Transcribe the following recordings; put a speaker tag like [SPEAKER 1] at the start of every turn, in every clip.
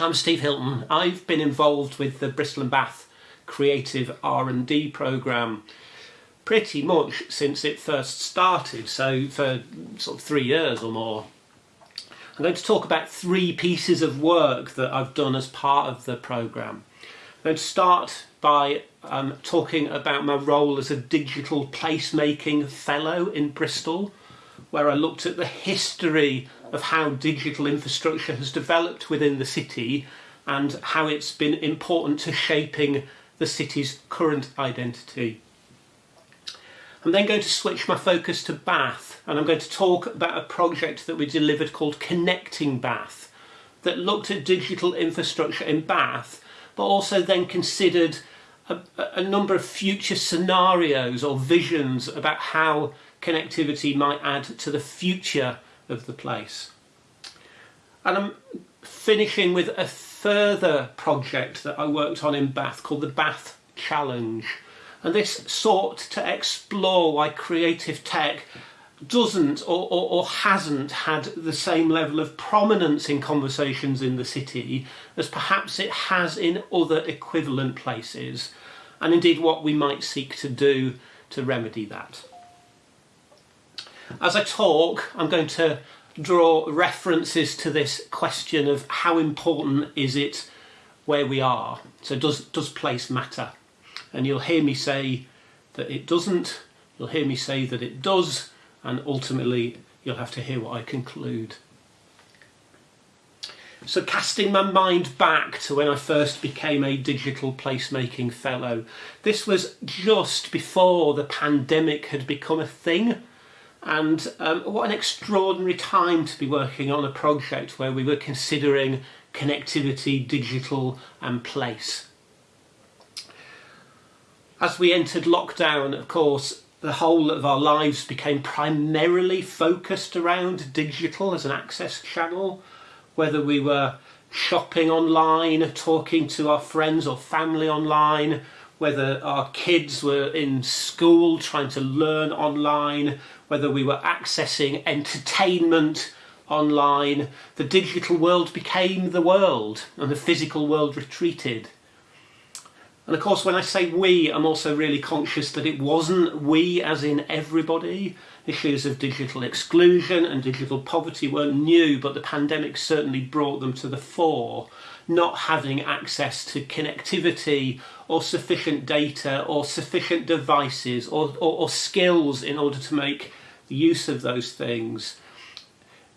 [SPEAKER 1] I'm Steve Hilton. I've been involved with the Bristol and Bath Creative R&D programme pretty much since it first started, so for sort of three years or more. I'm going to talk about three pieces of work that I've done as part of the programme. I'm going to start by um, talking about my role as a digital placemaking fellow in Bristol, where I looked at the history of how digital infrastructure has developed within the city and how it's been important to shaping the city's current identity. I'm then going to switch my focus to Bath and I'm going to talk about a project that we delivered called Connecting Bath that looked at digital infrastructure in Bath but also then considered a, a number of future scenarios or visions about how connectivity might add to the future of the place. And I'm finishing with a further project that I worked on in Bath called the Bath Challenge. And this sought to explore why creative tech doesn't or, or, or, hasn't had the same level of prominence in conversations in the city as perhaps it has in other equivalent places, and indeed what we might seek to do to remedy that. As I talk, I'm going to draw references to this question of how important is it where we are. So does, does place matter? And you'll hear me say that it doesn't, you'll hear me say that it does, and ultimately you'll have to hear what I conclude. So casting my mind back to when I first became a digital placemaking fellow, this was just before the pandemic had become a thing. And um, what an extraordinary time to be working on a project where we were considering connectivity, digital and place. As we entered lockdown, of course, the whole of our lives became primarily focused around digital as an access channel, whether we were shopping online, talking to our friends or family online, whether our kids were in school trying to learn online, whether we were accessing entertainment online, the digital world became the world and the physical world retreated. And of course, when I say we, I'm also really conscious that it wasn't we as in everybody. Issues of digital exclusion and digital poverty weren't new, but the pandemic certainly brought them to the fore. Not having access to connectivity or sufficient data or sufficient devices or, or, or skills in order to make use of those things.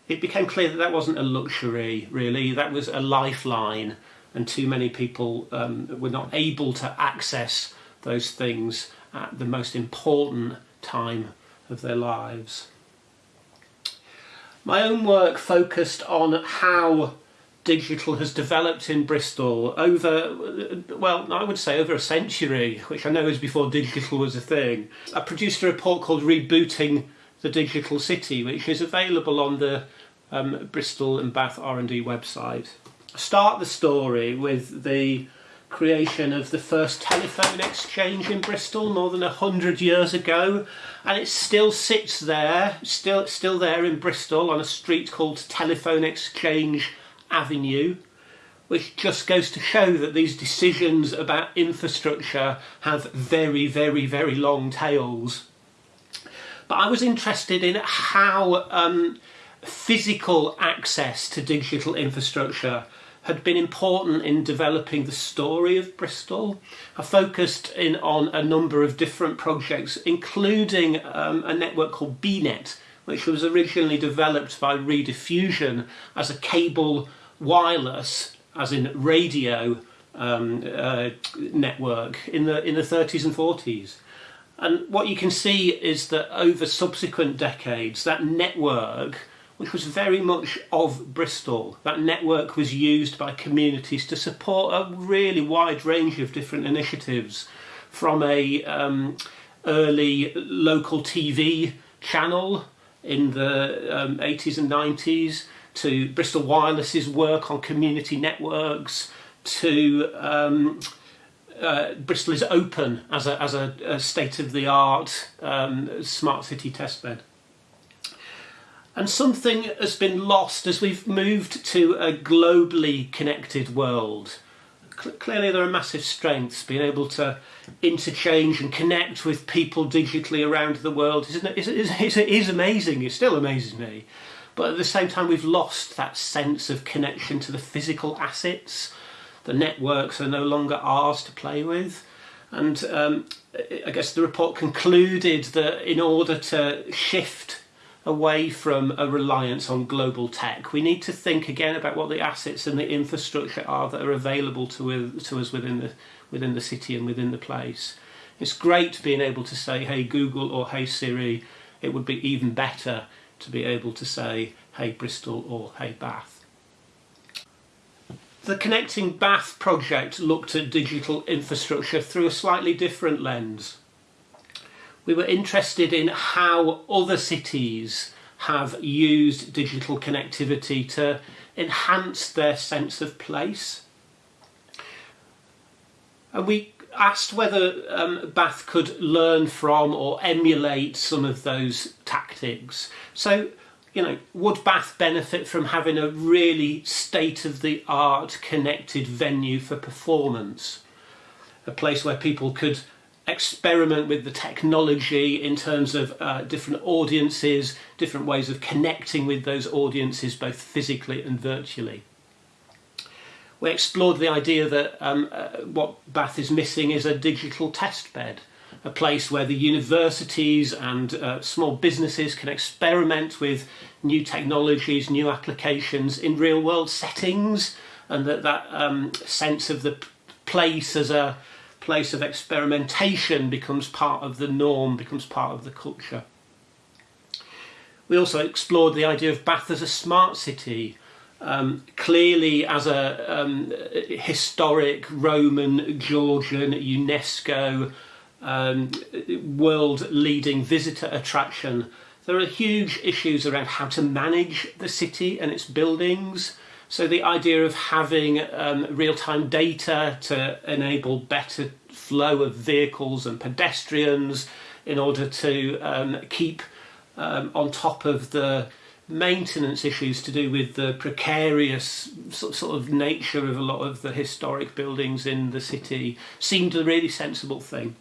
[SPEAKER 1] It became clear that that wasn't a luxury, really, that was a lifeline and too many people um, were not able to access those things at the most important time of their lives. My own work focused on how digital has developed in Bristol over, well, I would say over a century, which I know is before digital was a thing. I produced a report called Rebooting the Digital City, which is available on the um, Bristol and Bath R&D website start the story with the creation of the first telephone exchange in Bristol more than a hundred years ago and it still sits there still still there in Bristol on a street called Telephone Exchange Avenue which just goes to show that these decisions about infrastructure have very very very long tails but I was interested in how um, physical access to digital infrastructure had been important in developing the story of Bristol. I focused in on a number of different projects, including um, a network called BNet, which was originally developed by Rediffusion as a cable wireless, as in radio um, uh, network in the in the 30s and 40s. And what you can see is that over subsequent decades, that network which was very much of Bristol. That network was used by communities to support a really wide range of different initiatives from a um, early local TV channel in the um, 80s and 90s to Bristol Wireless's work on community networks to um, uh, Bristol is open as a, as a, a state-of-the-art um, smart city testbed. And something has been lost as we've moved to a globally connected world. Clearly, there are massive strengths. Being able to interchange and connect with people digitally around the world is, is, is, is amazing. It still amazes me. But at the same time, we've lost that sense of connection to the physical assets. The networks are no longer ours to play with. And um, I guess the report concluded that in order to shift away from a reliance on global tech. We need to think again about what the assets and the infrastructure are that are available to, to us within the, within the city and within the place. It's great being able to say, hey Google or hey Siri. It would be even better to be able to say, hey Bristol or hey Bath. The Connecting Bath project looked at digital infrastructure through a slightly different lens we were interested in how other cities have used digital connectivity to enhance their sense of place. And we asked whether um, Bath could learn from or emulate some of those tactics. So, you know, would Bath benefit from having a really state-of-the-art connected venue for performance? A place where people could experiment with the technology in terms of uh, different audiences, different ways of connecting with those audiences both physically and virtually. We explored the idea that um, uh, what Bath is missing is a digital test bed, a place where the universities and uh, small businesses can experiment with new technologies, new applications in real world settings, and that that um, sense of the place as a place of experimentation becomes part of the norm, becomes part of the culture. We also explored the idea of Bath as a smart city, um, clearly as a um, historic Roman, Georgian, UNESCO um, world leading visitor attraction. There are huge issues around how to manage the city and its buildings, so the idea of having um, real-time data to enable better flow of vehicles and pedestrians in order to um, keep um, on top of the maintenance issues to do with the precarious sort of nature of a lot of the historic buildings in the city seemed a really sensible thing.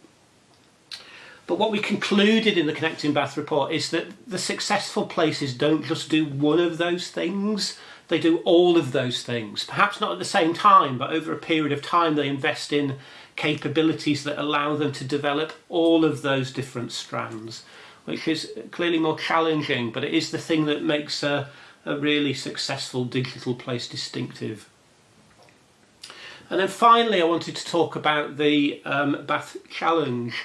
[SPEAKER 1] But what we concluded in the Connecting Bath report is that the successful places don't just do one of those things, they do all of those things. Perhaps not at the same time, but over a period of time they invest in capabilities that allow them to develop all of those different strands, which is clearly more challenging, but it is the thing that makes a, a really successful digital place distinctive. And then finally I wanted to talk about the um, Bath Challenge.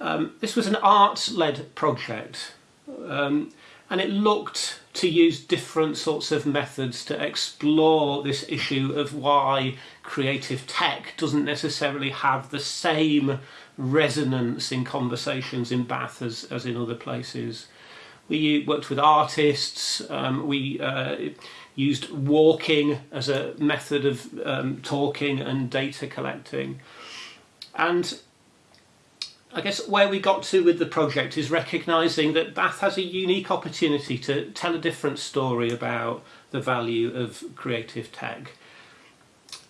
[SPEAKER 1] Um, this was an arts-led project um, and it looked to use different sorts of methods to explore this issue of why creative tech doesn't necessarily have the same resonance in conversations in Bath as, as in other places. We worked with artists, um, we uh, used walking as a method of um, talking and data collecting. And I guess where we got to with the project is recognising that Bath has a unique opportunity to tell a different story about the value of creative tech.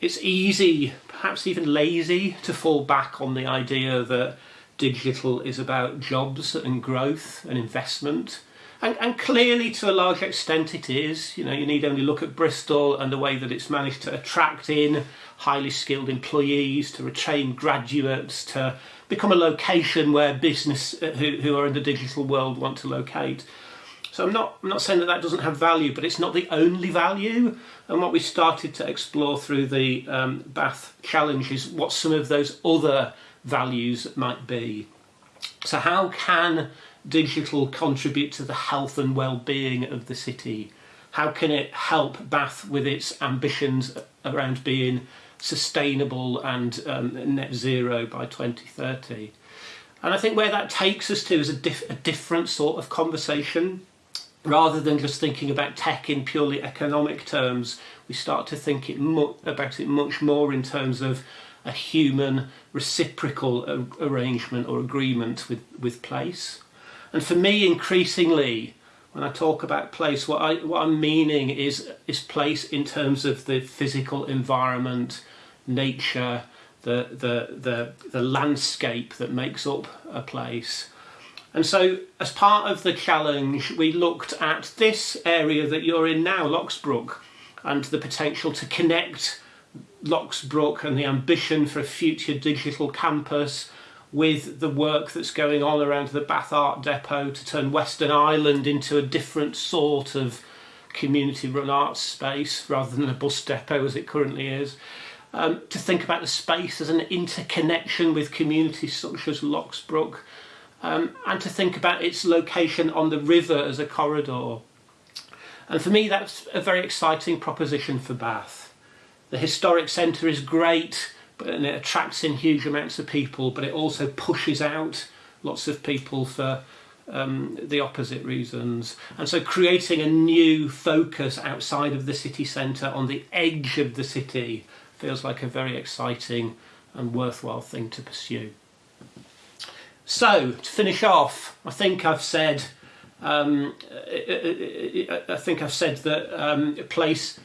[SPEAKER 1] It's easy, perhaps even lazy, to fall back on the idea that digital is about jobs and growth and investment. And, and, clearly to a large extent it is. You know, you need only look at Bristol and the way that it's managed to attract in highly skilled employees, to retain graduates, to become a location where business uh, who, who are in the digital world want to locate. So I'm not, I'm not saying that that doesn't have value, but it's not the only value. And what we started to explore through the um, Bath Challenge is what some of those other values might be. So how can digital contribute to the health and well-being of the city? How can it help Bath with its ambitions around being sustainable and um, net zero by 2030. And I think where that takes us to is a, a different sort of conversation. Rather than just thinking about tech in purely economic terms, we start to think it about it much more in terms of a human reciprocal arrangement or agreement with, with place. And for me, increasingly, when I talk about place, what I what I'm meaning is is place in terms of the physical environment, nature, the the the the landscape that makes up a place. And so, as part of the challenge, we looked at this area that you're in now, Locksbrook, and the potential to connect Locksbrook and the ambition for a future digital campus with the work that's going on around the Bath Art Depot to turn Weston Island into a different sort of community run arts space rather than a bus depot as it currently is. Um, to think about the space as an interconnection with communities such as Locksbrook um, and to think about its location on the river as a corridor. And for me that's a very exciting proposition for Bath. The historic centre is great and it attracts in huge amounts of people, but it also pushes out lots of people for um, the opposite reasons. And so creating a new focus outside of the city centre on the edge of the city feels like a very exciting and worthwhile thing to pursue. So, to finish off, I think I've said um, I think I've said that um, place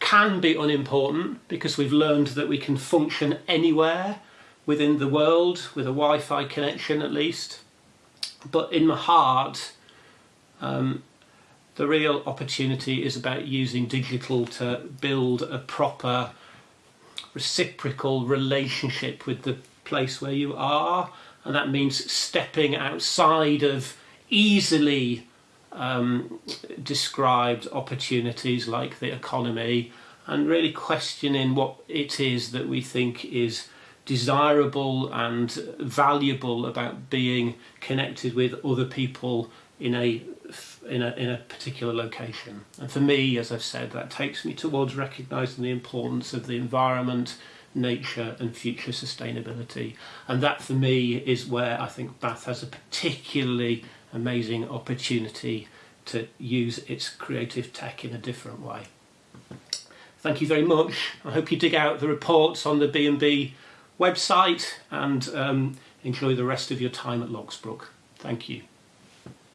[SPEAKER 1] can be unimportant because we've learned that we can function anywhere within the world with a Wi-Fi connection at least. But in my heart, um, the real opportunity is about using digital to build a proper reciprocal relationship with the place where you are and that means stepping outside of easily um, described opportunities like the economy and really questioning what it is that we think is desirable and valuable about being connected with other people in a in a in a particular location. And for me, as I've said, that takes me towards recognizing the importance of the environment, nature and future sustainability. And that for me is where I think Bath has a particularly amazing opportunity to use its creative tech in a different way. Thank you very much. I hope you dig out the reports on the B&B website and um, enjoy the rest of your time at Locksbrook. Thank you.